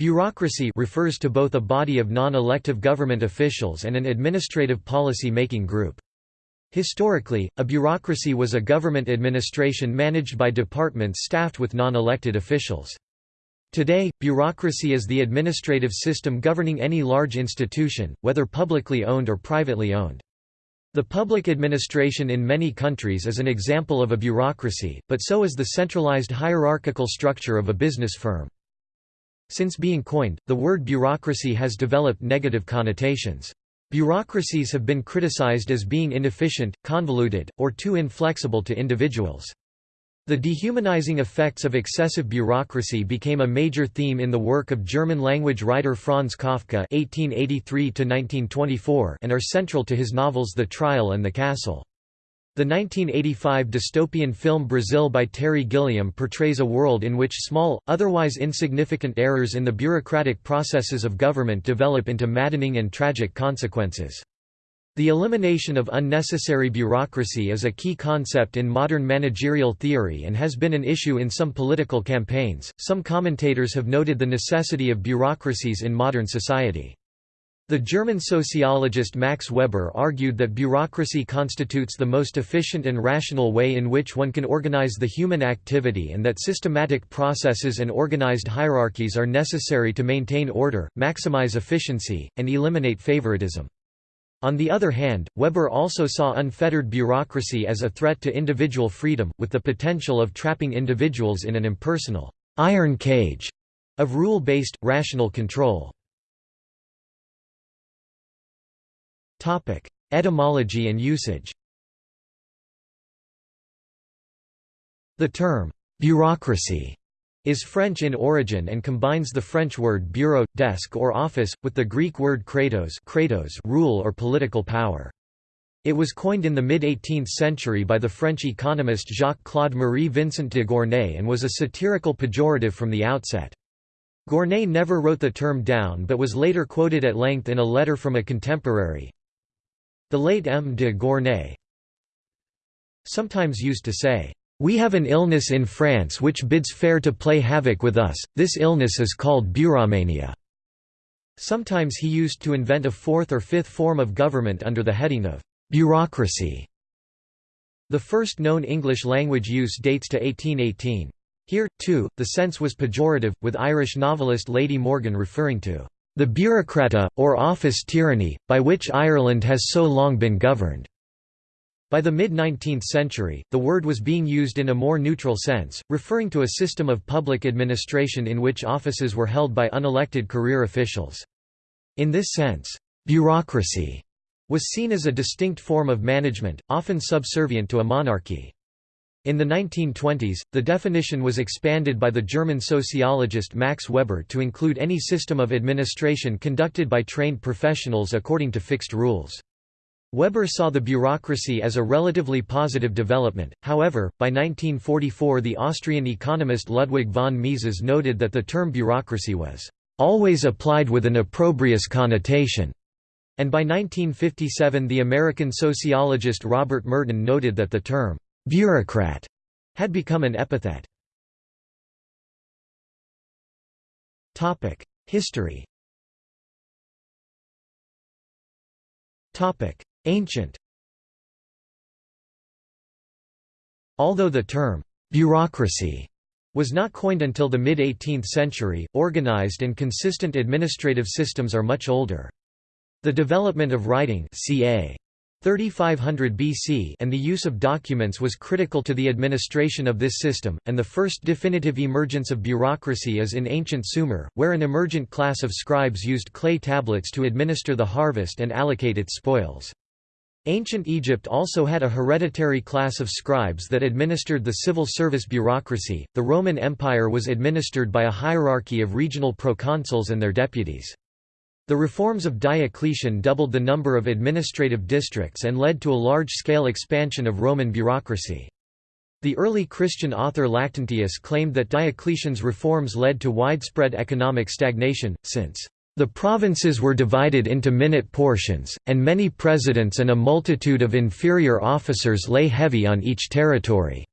Bureaucracy refers to both a body of non-elective government officials and an administrative policy-making group. Historically, a bureaucracy was a government administration managed by departments staffed with non-elected officials. Today, bureaucracy is the administrative system governing any large institution, whether publicly owned or privately owned. The public administration in many countries is an example of a bureaucracy, but so is the centralized hierarchical structure of a business firm. Since being coined, the word bureaucracy has developed negative connotations. Bureaucracies have been criticized as being inefficient, convoluted, or too inflexible to individuals. The dehumanizing effects of excessive bureaucracy became a major theme in the work of German-language writer Franz Kafka (1883–1924) and are central to his novels *The Trial and the Castle*. The 1985 dystopian film Brazil by Terry Gilliam portrays a world in which small, otherwise insignificant errors in the bureaucratic processes of government develop into maddening and tragic consequences. The elimination of unnecessary bureaucracy is a key concept in modern managerial theory and has been an issue in some political campaigns. Some commentators have noted the necessity of bureaucracies in modern society. The German sociologist Max Weber argued that bureaucracy constitutes the most efficient and rational way in which one can organize the human activity and that systematic processes and organized hierarchies are necessary to maintain order, maximize efficiency, and eliminate favoritism. On the other hand, Weber also saw unfettered bureaucracy as a threat to individual freedom, with the potential of trapping individuals in an impersonal iron cage of rule-based, rational control. Topic: Etymology and usage. The term bureaucracy is French in origin and combines the French word bureau, desk or office, with the Greek word kratos, kratos rule or political power. It was coined in the mid-18th century by the French economist Jacques-Claude Marie Vincent de Gournay and was a satirical pejorative from the outset. Gournay never wrote the term down but was later quoted at length in a letter from a contemporary, the late M. de Gournay sometimes used to say, "...we have an illness in France which bids fair to play havoc with us, this illness is called bureaumania." Sometimes he used to invent a fourth or fifth form of government under the heading of bureaucracy. The first known English-language use dates to 1818. Here, too, the sense was pejorative, with Irish novelist Lady Morgan referring to the bureaucrata, or office tyranny, by which Ireland has so long been governed. By the mid-19th century, the word was being used in a more neutral sense, referring to a system of public administration in which offices were held by unelected career officials. In this sense, bureaucracy was seen as a distinct form of management, often subservient to a monarchy. In the 1920s, the definition was expanded by the German sociologist Max Weber to include any system of administration conducted by trained professionals according to fixed rules. Weber saw the bureaucracy as a relatively positive development, however, by 1944 the Austrian economist Ludwig von Mises noted that the term bureaucracy was "...always applied with an opprobrious connotation." And by 1957 the American sociologist Robert Merton noted that the term bureaucrat had become an epithet. History Ancient Although the term «bureaucracy» was not coined until the mid-18th century, organized and consistent administrative systems are much older. The development of writing ca. 3500 BC and the use of documents was critical to the administration of this system, and the first definitive emergence of bureaucracy is in ancient Sumer, where an emergent class of scribes used clay tablets to administer the harvest and allocate its spoils. Ancient Egypt also had a hereditary class of scribes that administered the civil service bureaucracy. The Roman Empire was administered by a hierarchy of regional proconsuls and their deputies. The reforms of Diocletian doubled the number of administrative districts and led to a large-scale expansion of Roman bureaucracy. The early Christian author Lactantius claimed that Diocletian's reforms led to widespread economic stagnation, since the provinces were divided into minute portions, and many presidents and a multitude of inferior officers lay heavy on each territory.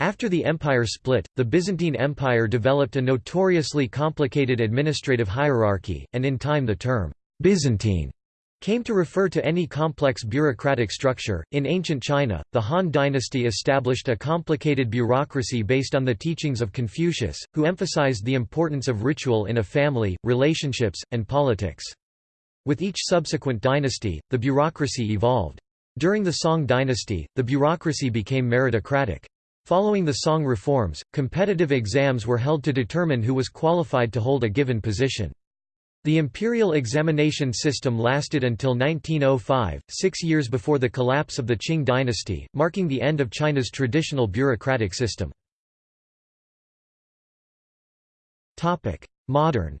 After the empire split, the Byzantine Empire developed a notoriously complicated administrative hierarchy, and in time the term Byzantine came to refer to any complex bureaucratic structure. In ancient China, the Han dynasty established a complicated bureaucracy based on the teachings of Confucius, who emphasized the importance of ritual in a family, relationships, and politics. With each subsequent dynasty, the bureaucracy evolved. During the Song dynasty, the bureaucracy became meritocratic. Following the Song reforms, competitive exams were held to determine who was qualified to hold a given position. The imperial examination system lasted until 1905, six years before the collapse of the Qing dynasty, marking the end of China's traditional bureaucratic system. Modern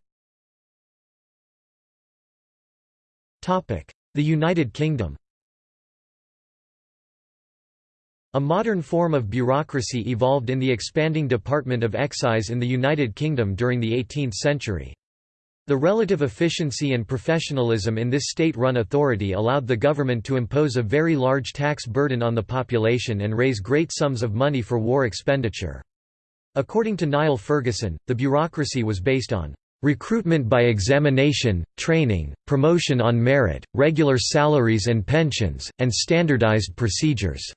The United Kingdom A modern form of bureaucracy evolved in the expanding Department of Excise in the United Kingdom during the 18th century. The relative efficiency and professionalism in this state-run authority allowed the government to impose a very large tax burden on the population and raise great sums of money for war expenditure. According to Niall Ferguson, the bureaucracy was based on recruitment by examination, training, promotion on merit, regular salaries and pensions, and standardized procedures.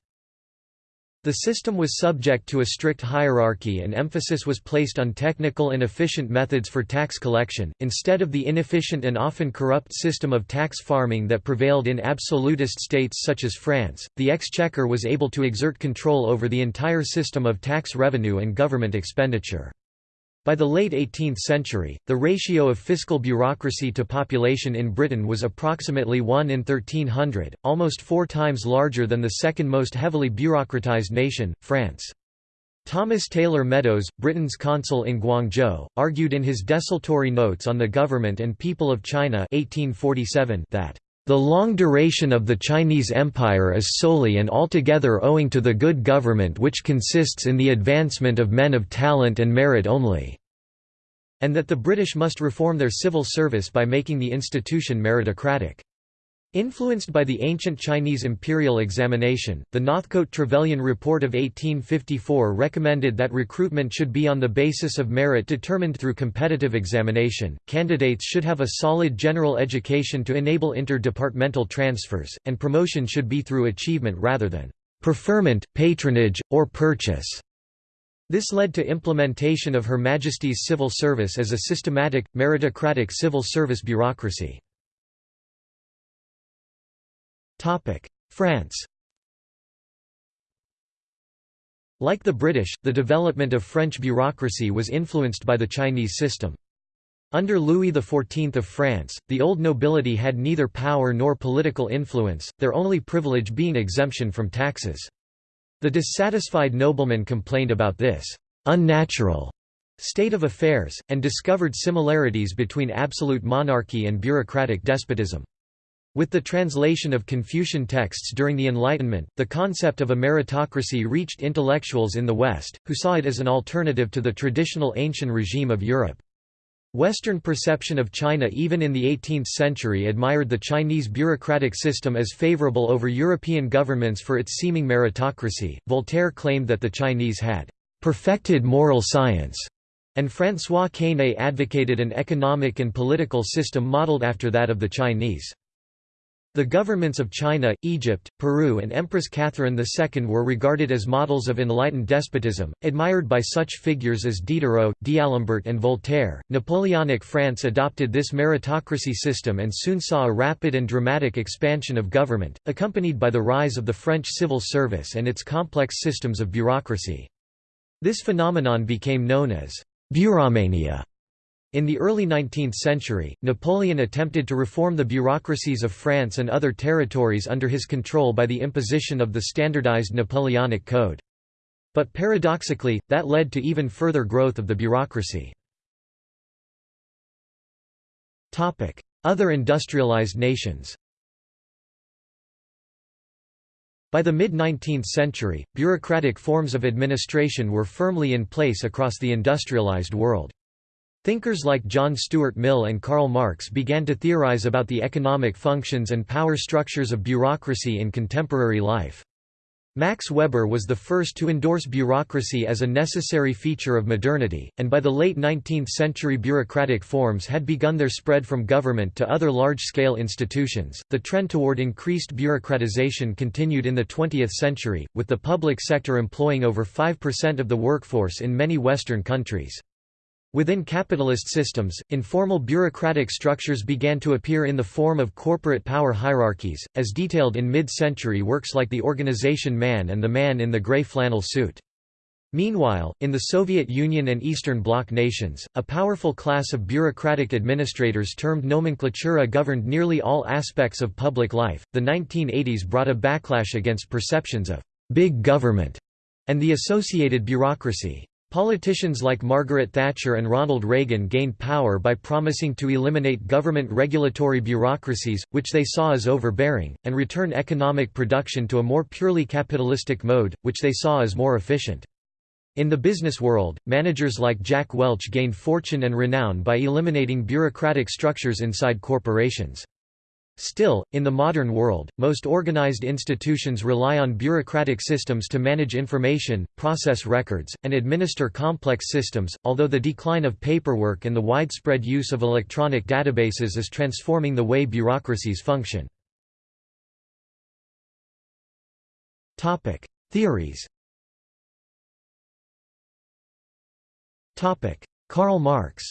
The system was subject to a strict hierarchy and emphasis was placed on technical and efficient methods for tax collection, instead of the inefficient and often corrupt system of tax farming that prevailed in absolutist states such as France. The exchequer was able to exert control over the entire system of tax revenue and government expenditure. By the late 18th century, the ratio of fiscal bureaucracy to population in Britain was approximately 1 in 1300, almost four times larger than the second most heavily bureaucratized nation, France. Thomas Taylor Meadows, Britain's consul in Guangzhou, argued in his desultory notes on the government and people of China 1847 that the long duration of the Chinese Empire is solely and altogether owing to the good government which consists in the advancement of men of talent and merit only, and that the British must reform their civil service by making the institution meritocratic. Influenced by the ancient Chinese imperial examination, the Northcote-Trevelyan Report of 1854 recommended that recruitment should be on the basis of merit determined through competitive examination, candidates should have a solid general education to enable interdepartmental transfers, and promotion should be through achievement rather than preferment, patronage, or purchase. This led to implementation of Her Majesty's civil service as a systematic, meritocratic civil service bureaucracy. France Like the British, the development of French bureaucracy was influenced by the Chinese system. Under Louis XIV of France, the old nobility had neither power nor political influence, their only privilege being exemption from taxes. The dissatisfied noblemen complained about this unnatural state of affairs, and discovered similarities between absolute monarchy and bureaucratic despotism. With the translation of Confucian texts during the Enlightenment, the concept of a meritocracy reached intellectuals in the West, who saw it as an alternative to the traditional ancient regime of Europe. Western perception of China even in the 18th century admired the Chinese bureaucratic system as favorable over European governments for its seeming meritocracy. Voltaire claimed that the Chinese had perfected moral science, and François Quesnay advocated an economic and political system modeled after that of the Chinese. The governments of China, Egypt, Peru and Empress Catherine II were regarded as models of enlightened despotism, admired by such figures as Diderot, D'Alembert and Voltaire. Napoleonic France adopted this meritocracy system and soon saw a rapid and dramatic expansion of government, accompanied by the rise of the French civil service and its complex systems of bureaucracy. This phenomenon became known as «bureaumania» In the early 19th century, Napoleon attempted to reform the bureaucracies of France and other territories under his control by the imposition of the standardized Napoleonic Code. But paradoxically, that led to even further growth of the bureaucracy. Other industrialized nations By the mid-19th century, bureaucratic forms of administration were firmly in place across the industrialized world. Thinkers like John Stuart Mill and Karl Marx began to theorize about the economic functions and power structures of bureaucracy in contemporary life. Max Weber was the first to endorse bureaucracy as a necessary feature of modernity, and by the late 19th century bureaucratic forms had begun their spread from government to other large-scale institutions. The trend toward increased bureaucratization continued in the 20th century, with the public sector employing over 5% of the workforce in many Western countries. Within capitalist systems, informal bureaucratic structures began to appear in the form of corporate power hierarchies, as detailed in mid-century works like The Organization Man and The Man in the Grey Flannel Suit. Meanwhile, in the Soviet Union and Eastern Bloc nations, a powerful class of bureaucratic administrators termed nomenklatura governed nearly all aspects of public life. The 1980s brought a backlash against perceptions of big government and the associated bureaucracy. Politicians like Margaret Thatcher and Ronald Reagan gained power by promising to eliminate government regulatory bureaucracies, which they saw as overbearing, and return economic production to a more purely capitalistic mode, which they saw as more efficient. In the business world, managers like Jack Welch gained fortune and renown by eliminating bureaucratic structures inside corporations. Still, in the modern world, most organized institutions rely on bureaucratic systems to manage information, process records, and administer complex systems, although the decline of paperwork and the widespread use of electronic databases is transforming the way bureaucracies function. Theories Karl Marx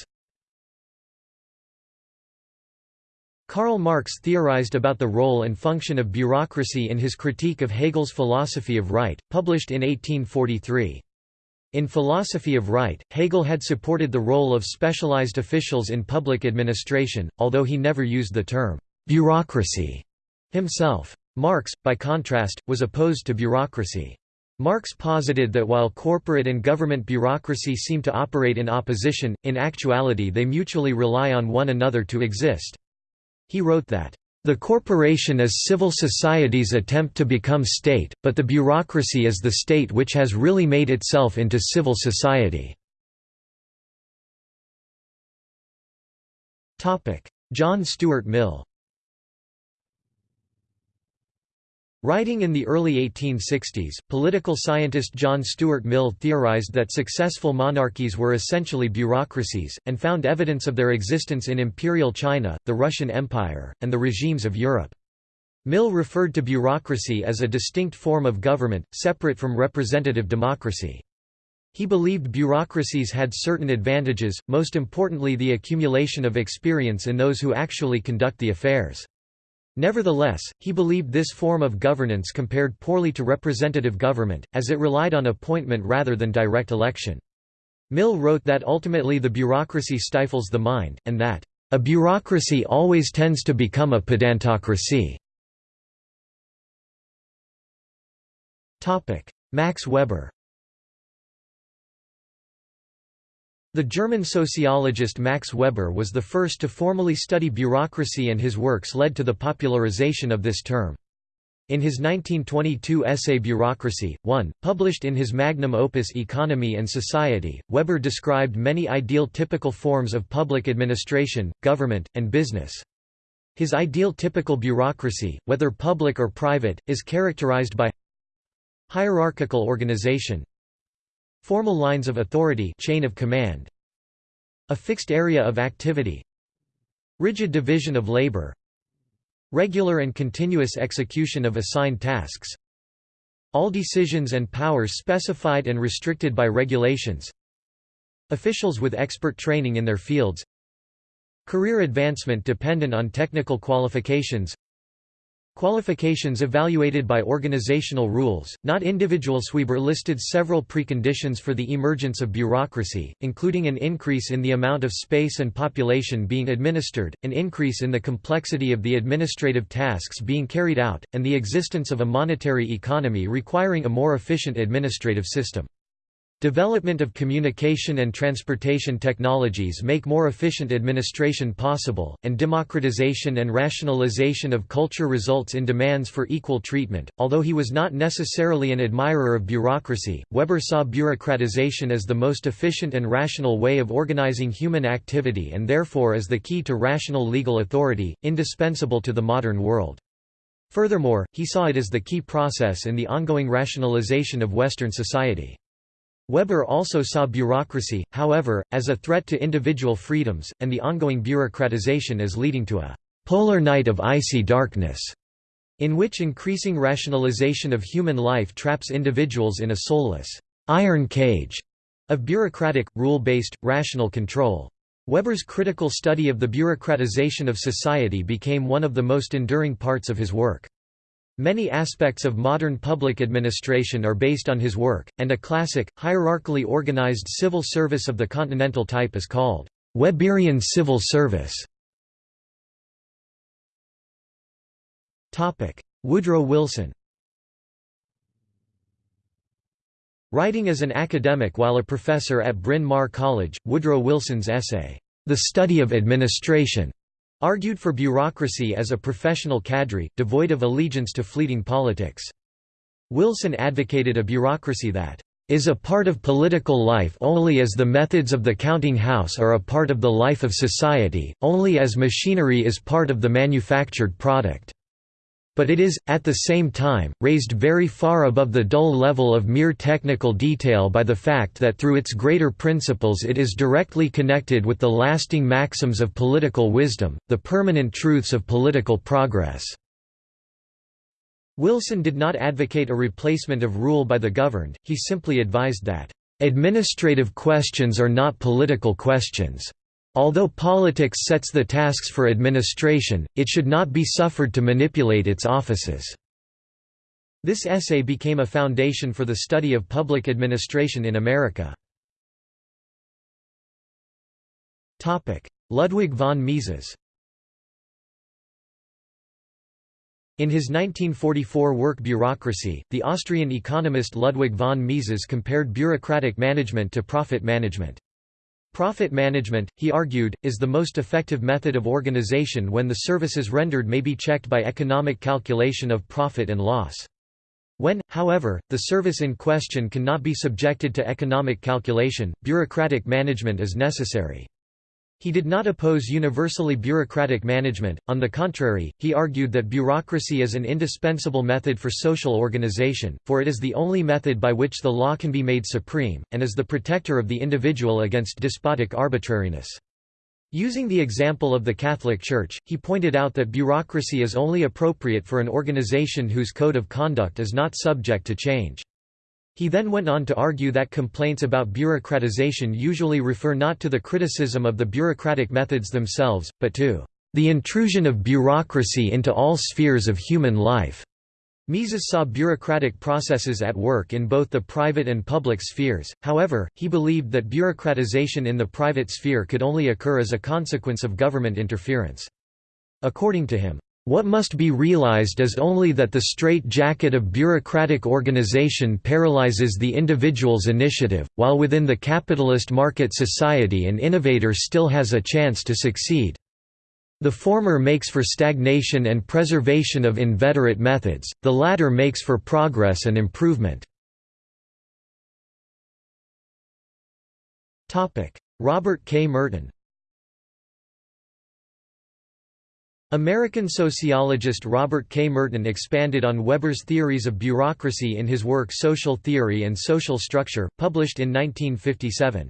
Karl Marx theorized about the role and function of bureaucracy in his critique of Hegel's Philosophy of Right, published in 1843. In Philosophy of Right, Hegel had supported the role of specialized officials in public administration, although he never used the term «bureaucracy» himself. Marx, by contrast, was opposed to bureaucracy. Marx posited that while corporate and government bureaucracy seem to operate in opposition, in actuality they mutually rely on one another to exist. He wrote that, "...the corporation is civil society's attempt to become state, but the bureaucracy is the state which has really made itself into civil society." John Stuart Mill Writing in the early 1860s, political scientist John Stuart Mill theorized that successful monarchies were essentially bureaucracies, and found evidence of their existence in Imperial China, the Russian Empire, and the regimes of Europe. Mill referred to bureaucracy as a distinct form of government, separate from representative democracy. He believed bureaucracies had certain advantages, most importantly the accumulation of experience in those who actually conduct the affairs. Nevertheless, he believed this form of governance compared poorly to representative government, as it relied on appointment rather than direct election. Mill wrote that ultimately the bureaucracy stifles the mind, and that, "...a bureaucracy always tends to become a pedantocracy." Max Weber The German sociologist Max Weber was the first to formally study bureaucracy and his works led to the popularization of this term. In his 1922 essay Bureaucracy, 1, published in his magnum opus Economy and Society, Weber described many ideal typical forms of public administration, government, and business. His ideal typical bureaucracy, whether public or private, is characterized by hierarchical organization, Formal lines of authority chain of command. A fixed area of activity. Rigid division of labor. Regular and continuous execution of assigned tasks. All decisions and powers specified and restricted by regulations. Officials with expert training in their fields. Career advancement dependent on technical qualifications Qualifications evaluated by organizational rules, not individuals. Weber listed several preconditions for the emergence of bureaucracy, including an increase in the amount of space and population being administered, an increase in the complexity of the administrative tasks being carried out, and the existence of a monetary economy requiring a more efficient administrative system. Development of communication and transportation technologies make more efficient administration possible, and democratization and rationalization of culture results in demands for equal treatment. Although he was not necessarily an admirer of bureaucracy, Weber saw bureaucratization as the most efficient and rational way of organizing human activity and therefore as the key to rational legal authority, indispensable to the modern world. Furthermore, he saw it as the key process in the ongoing rationalization of Western society. Weber also saw bureaucracy, however, as a threat to individual freedoms, and the ongoing bureaucratization as leading to a «polar night of icy darkness», in which increasing rationalization of human life traps individuals in a soulless «iron cage» of bureaucratic, rule-based, rational control. Weber's critical study of the bureaucratization of society became one of the most enduring parts of his work. Many aspects of modern public administration are based on his work, and a classic, hierarchically organized civil service of the continental type is called Weberian civil service. Woodrow Wilson Writing as an academic while a professor at Bryn Mawr College, Woodrow Wilson's essay, The Study of Administration, Argued for bureaucracy as a professional cadre, devoid of allegiance to fleeting politics. Wilson advocated a bureaucracy that is a part of political life only as the methods of the counting house are a part of the life of society, only as machinery is part of the manufactured product but it is, at the same time, raised very far above the dull level of mere technical detail by the fact that through its greater principles it is directly connected with the lasting maxims of political wisdom, the permanent truths of political progress." Wilson did not advocate a replacement of rule by the governed, he simply advised that, "...administrative questions are not political questions." Although politics sets the tasks for administration, it should not be suffered to manipulate its offices. This essay became a foundation for the study of public administration in America. Ludwig von Mises In his 1944 work Bureaucracy, the Austrian economist Ludwig von Mises compared bureaucratic management to profit management. Profit management, he argued, is the most effective method of organization when the services rendered may be checked by economic calculation of profit and loss. When, however, the service in question cannot be subjected to economic calculation, bureaucratic management is necessary. He did not oppose universally bureaucratic management, on the contrary, he argued that bureaucracy is an indispensable method for social organization, for it is the only method by which the law can be made supreme, and is the protector of the individual against despotic arbitrariness. Using the example of the Catholic Church, he pointed out that bureaucracy is only appropriate for an organization whose code of conduct is not subject to change. He then went on to argue that complaints about bureaucratization usually refer not to the criticism of the bureaucratic methods themselves, but to the intrusion of bureaucracy into all spheres of human life. Mises saw bureaucratic processes at work in both the private and public spheres, however, he believed that bureaucratization in the private sphere could only occur as a consequence of government interference. According to him, what must be realized is only that the straight-jacket of bureaucratic organization paralyzes the individual's initiative, while within the capitalist market society an innovator still has a chance to succeed. The former makes for stagnation and preservation of inveterate methods, the latter makes for progress and improvement. Robert K. Merton American sociologist Robert K. Merton expanded on Weber's theories of bureaucracy in his work Social Theory and Social Structure, published in 1957.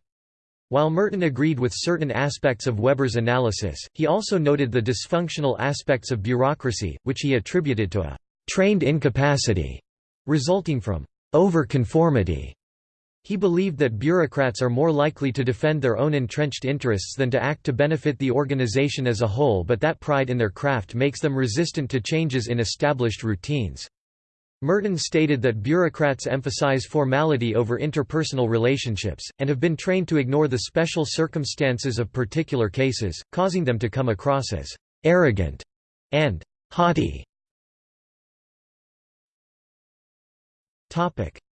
While Merton agreed with certain aspects of Weber's analysis, he also noted the dysfunctional aspects of bureaucracy, which he attributed to a «trained incapacity» resulting from «overconformity» He believed that bureaucrats are more likely to defend their own entrenched interests than to act to benefit the organization as a whole but that pride in their craft makes them resistant to changes in established routines. Merton stated that bureaucrats emphasize formality over interpersonal relationships, and have been trained to ignore the special circumstances of particular cases, causing them to come across as «arrogant» and «haughty».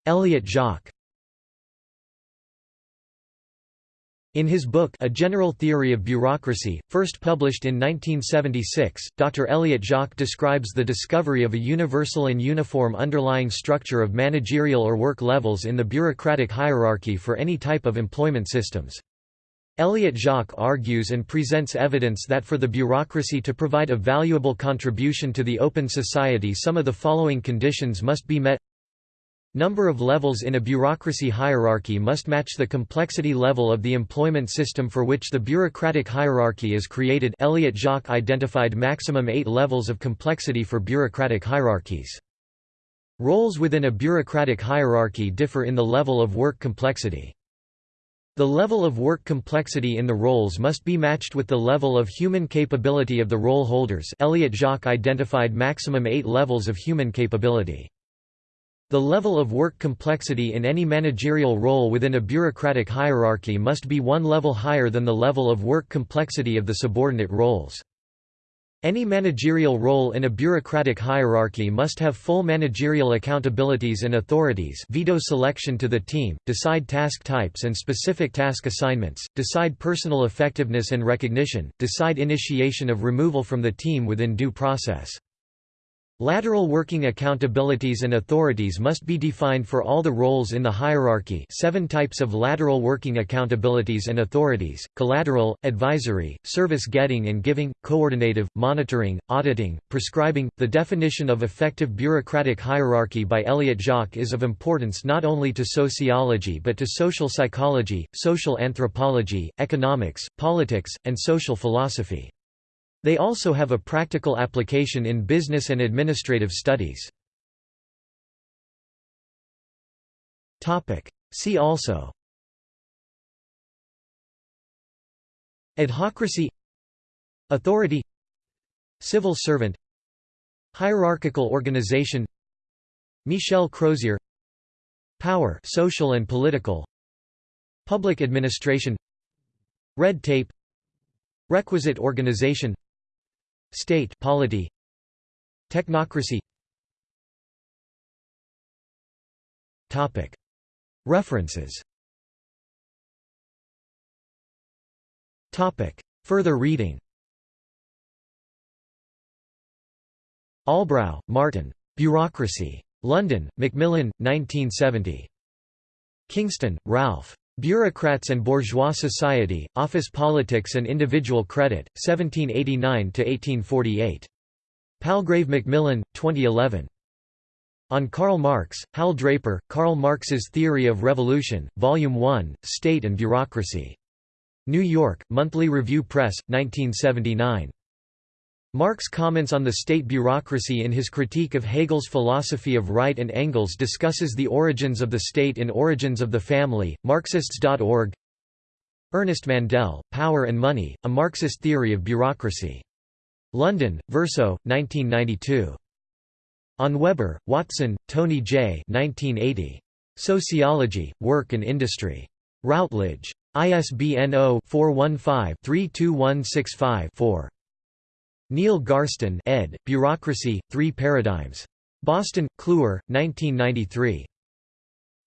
Elliott Jaques In his book A General Theory of Bureaucracy, first published in 1976, Dr. Elliott Jaques describes the discovery of a universal and uniform underlying structure of managerial or work levels in the bureaucratic hierarchy for any type of employment systems. Elliott Jaques argues and presents evidence that for the bureaucracy to provide a valuable contribution to the open society some of the following conditions must be met Number of levels in a bureaucracy hierarchy must match the complexity level of the employment system for which the bureaucratic hierarchy is created Elliott Jaques identified maximum eight levels of complexity for bureaucratic hierarchies. Roles within a bureaucratic hierarchy differ in the level of work complexity. The level of work complexity in the roles must be matched with the level of human capability of the role holders Elliott Jaques identified maximum eight levels of human capability. The level of work complexity in any managerial role within a bureaucratic hierarchy must be one level higher than the level of work complexity of the subordinate roles. Any managerial role in a bureaucratic hierarchy must have full managerial accountabilities and authorities veto selection to the team, decide task types and specific task assignments, decide personal effectiveness and recognition, decide initiation of removal from the team within due process. Lateral working accountabilities and authorities must be defined for all the roles in the hierarchy seven types of lateral working accountabilities and authorities, collateral, advisory, service getting and giving, coordinative, monitoring, auditing, prescribing. The definition of effective bureaucratic hierarchy by Elliott Jaques is of importance not only to sociology but to social psychology, social anthropology, economics, politics, and social philosophy. They also have a practical application in business and administrative studies. See also. Adhocracy. Authority. Civil servant. Hierarchical organization. Michel Crozier. Power social and political. Public administration. Red tape. Requisite organization State polity Technocracy Topic References Topic Further reading Albrow, Martin. Bureaucracy. London, Macmillan, 1970. Kingston, Ralph. Bureaucrats and Bourgeois Society, Office Politics and Individual Credit, 1789–1848. Palgrave Macmillan, 2011. On Karl Marx, Hal Draper, Karl Marx's Theory of Revolution, Volume 1, State and Bureaucracy. New York, Monthly Review Press, 1979. Marx comments on the state bureaucracy in his critique of Hegel's philosophy of right and Engels discusses the origins of the state in Origins of the Family, Marxists.org Ernest Mandel, Power and Money, A Marxist Theory of Bureaucracy. London, Verso, 1992. On Weber, Watson, Tony J. 1980. Sociology, Work and Industry. Routledge. ISBN 0-415-32165-4. Neil Garston ed., Bureaucracy, Three Paradigms. Boston, Kluwer, 1993.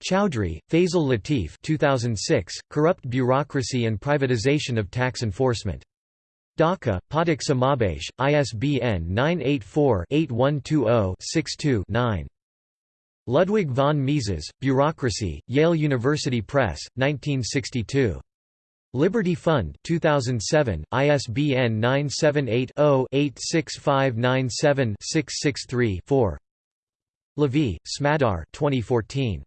Chowdhury, Faisal Latif 2006, Corrupt Bureaucracy and Privatization of Tax Enforcement. Dhaka, Pathak Samabesh, ISBN 984-8120-62-9. Ludwig von Mises, Bureaucracy, Yale University Press, 1962. Liberty Fund 2007, ISBN 978-0-86597-663-4 Levy, Smadar 2014.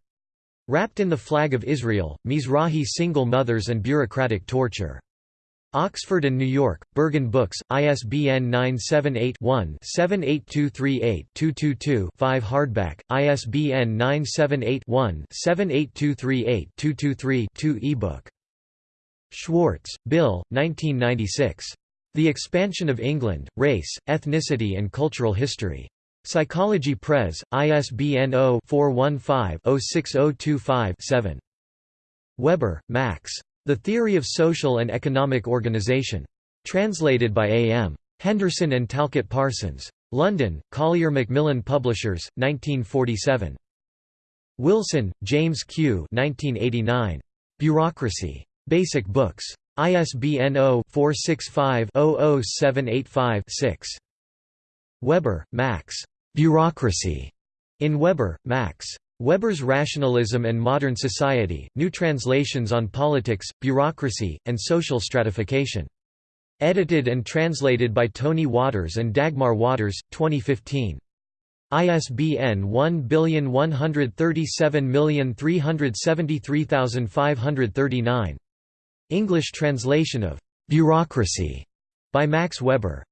Wrapped in the Flag of Israel, Mizrahi Single Mothers and Bureaucratic Torture. Oxford and New York, Berghahn Books, ISBN 978-1-78238-222-5 Hardback, ISBN 978-1-78238-223-2 ebook Schwartz, Bill, 1996. The Expansion of England, Race, Ethnicity and Cultural History. Psychology Press, ISBN 0-415-06025-7. Weber, Max. The Theory of Social and Economic Organization. Translated by A. M. Henderson and Talcott Parsons. London, Collier Macmillan Publishers, 1947. Wilson, James Q. 1989. Bureaucracy. Basic Books. ISBN 0-465-00785-6. Weber, Max. Bureaucracy. In Weber, Max. Weber's Rationalism and Modern Society, New Translations on Politics, Bureaucracy, and Social Stratification. Edited and translated by Tony Waters and Dagmar Waters, 2015. ISBN 1137373539. English translation of «Bureaucracy» by Max Weber.